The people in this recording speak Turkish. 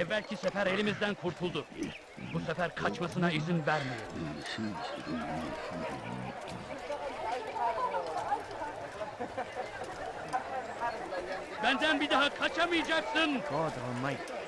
Evvelki sefer elimizden kurtuldu. Bu sefer kaçmasına izin vermeyelim. Benden bir daha kaçamayacaksın. God Almighty.